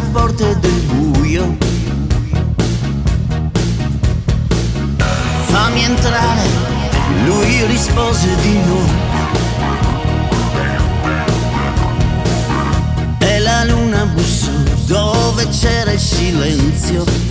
porte del buio. Fammi entrare, lui rispose di no. E la luna bussò dove c'era il silenzio.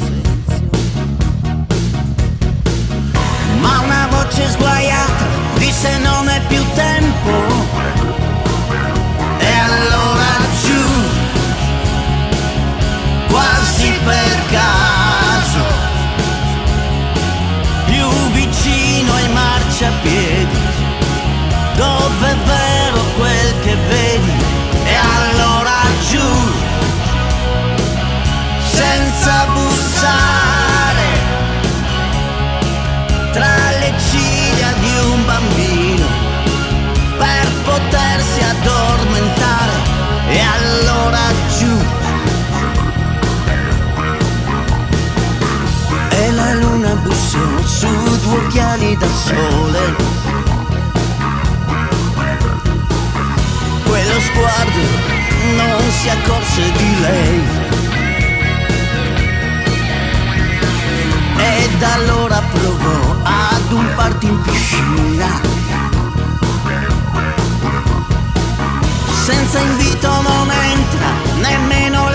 Bussò su due occhiali da sole. Quello sguardo non si accorse di lei. E da allora provò ad un party in piscina. Senza invito non entra nemmeno